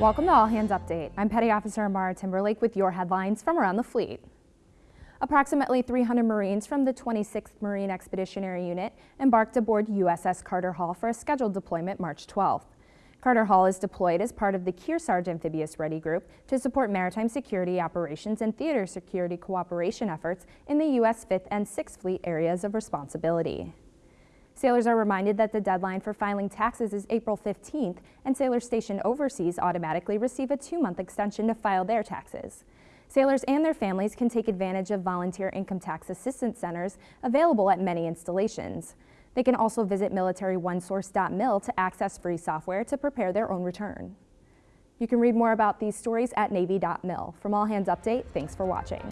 Welcome to All Hands Update. I'm Petty Officer Amara Timberlake with your headlines from around the fleet. Approximately 300 Marines from the 26th Marine Expeditionary Unit embarked aboard USS Carter Hall for a scheduled deployment March 12th. Carter Hall is deployed as part of the Kearsarge Amphibious Ready Group to support maritime security operations and theater security cooperation efforts in the U.S. 5th and 6th Fleet areas of responsibility. Sailors are reminded that the deadline for filing taxes is April 15th, and sailors stationed overseas automatically receive a two-month extension to file their taxes. Sailors and their families can take advantage of volunteer income tax assistance centers available at many installations. They can also visit militaryonesource.mil to access free software to prepare their own return. You can read more about these stories at Navy.mil. From All Hands Update, thanks for watching.